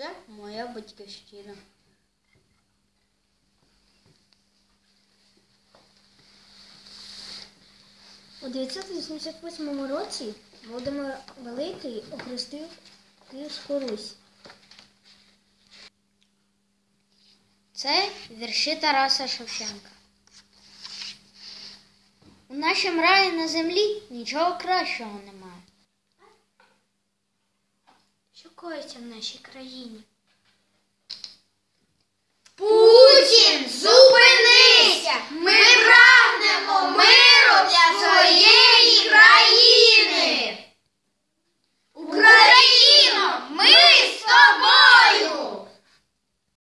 Це моя батьківщина. У 988 році Володимир Великий охрестив Київську Русь. Це вірші Тараса Шевченка. У нашому раї на землі нічого кращого немає. Що коїться в нашій країні?